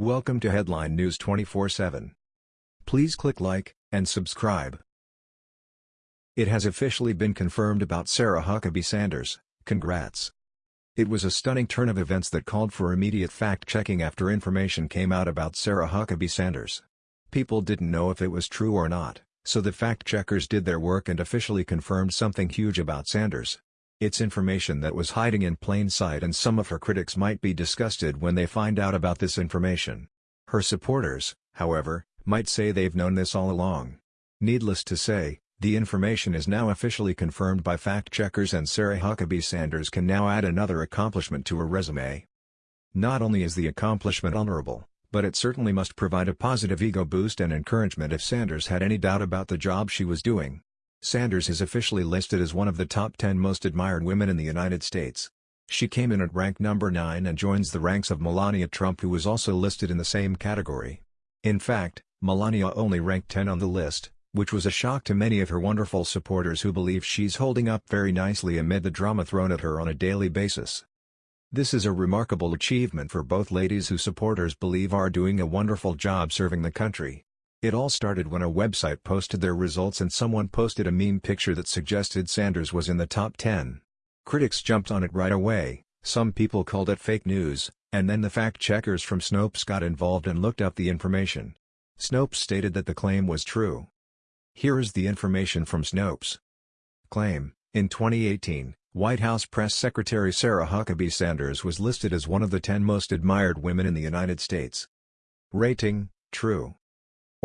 Welcome to Headline News 24/7. Please click like and subscribe. It has officially been confirmed about Sarah Huckabee Sanders. Congrats. It was a stunning turn of events that called for immediate fact-checking after information came out about Sarah Huckabee Sanders. People didn't know if it was true or not, so the fact-checkers did their work and officially confirmed something huge about Sanders. It's information that was hiding in plain sight and some of her critics might be disgusted when they find out about this information. Her supporters, however, might say they've known this all along. Needless to say, the information is now officially confirmed by fact-checkers and Sarah Huckabee Sanders can now add another accomplishment to her resume. Not only is the accomplishment honorable, but it certainly must provide a positive ego boost and encouragement if Sanders had any doubt about the job she was doing. Sanders is officially listed as one of the top 10 most admired women in the United States. She came in at rank number 9 and joins the ranks of Melania Trump who was also listed in the same category. In fact, Melania only ranked 10 on the list, which was a shock to many of her wonderful supporters who believe she's holding up very nicely amid the drama thrown at her on a daily basis. This is a remarkable achievement for both ladies who supporters believe are doing a wonderful job serving the country. It all started when a website posted their results and someone posted a meme picture that suggested Sanders was in the top 10. Critics jumped on it right away, some people called it fake news, and then the fact-checkers from Snopes got involved and looked up the information. Snopes stated that the claim was true. Here is the information from Snopes. Claim, in 2018, White House Press Secretary Sarah Huckabee Sanders was listed as one of the 10 most admired women in the United States. Rating, true.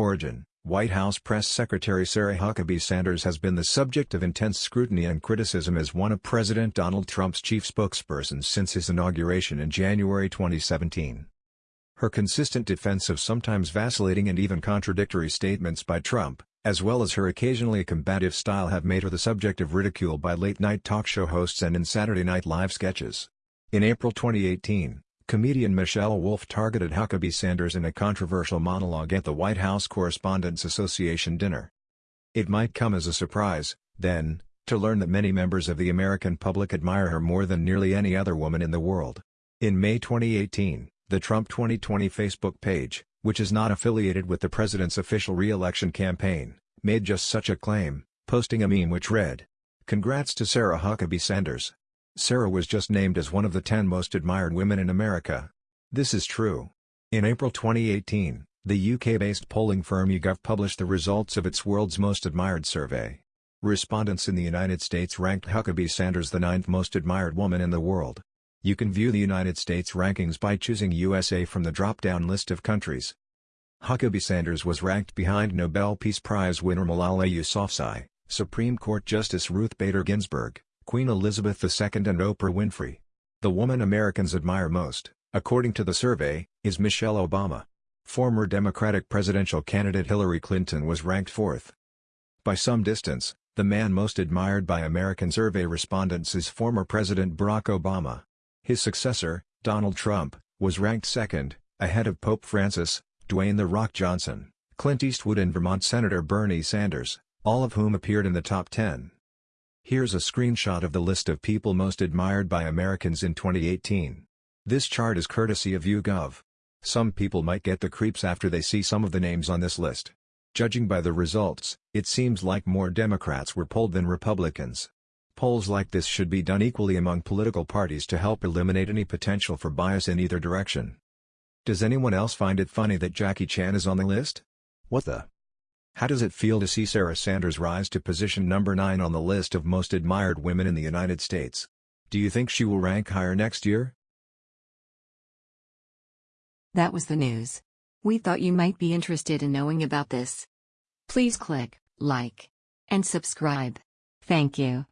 Origin White House Press Secretary Sarah Huckabee Sanders has been the subject of intense scrutiny and criticism as one of President Donald Trump's chief spokespersons since his inauguration in January 2017. Her consistent defense of sometimes vacillating and even contradictory statements by Trump, as well as her occasionally combative style have made her the subject of ridicule by late-night talk show hosts and in Saturday Night Live sketches. In April 2018, Comedian Michelle Wolf targeted Huckabee Sanders in a controversial monologue at the White House Correspondents Association dinner. It might come as a surprise, then, to learn that many members of the American public admire her more than nearly any other woman in the world. In May 2018, the Trump 2020 Facebook page, which is not affiliated with the president's official re-election campaign, made just such a claim, posting a meme which read, Congrats to Sarah Huckabee Sanders. Sarah was just named as one of the 10 most admired women in America. This is true. In April 2018, the UK-based polling firm YouGov published the results of its World's Most Admired survey. Respondents in the United States ranked Huckabee Sanders the ninth most admired woman in the world. You can view the United States rankings by choosing USA from the drop-down list of countries. Huckabee Sanders was ranked behind Nobel Peace Prize winner Malala Yousafzai, Supreme Court Justice Ruth Bader Ginsburg, Queen Elizabeth II and Oprah Winfrey. The woman Americans admire most, according to the survey, is Michelle Obama. Former Democratic presidential candidate Hillary Clinton was ranked fourth. By some distance, the man most admired by American survey respondents is former President Barack Obama. His successor, Donald Trump, was ranked second, ahead of Pope Francis, Dwayne The Rock Johnson, Clint Eastwood and Vermont Senator Bernie Sanders, all of whom appeared in the top 10. Here's a screenshot of the list of people most admired by Americans in 2018. This chart is courtesy of YouGov. Some people might get the creeps after they see some of the names on this list. Judging by the results, it seems like more Democrats were polled than Republicans. Polls like this should be done equally among political parties to help eliminate any potential for bias in either direction. Does anyone else find it funny that Jackie Chan is on the list? What the? How does it feel to see Sarah Sanders rise to position number 9 on the list of most admired women in the United States? Do you think she will rank higher next year? That was the news. We thought you might be interested in knowing about this. Please click like and subscribe. Thank you.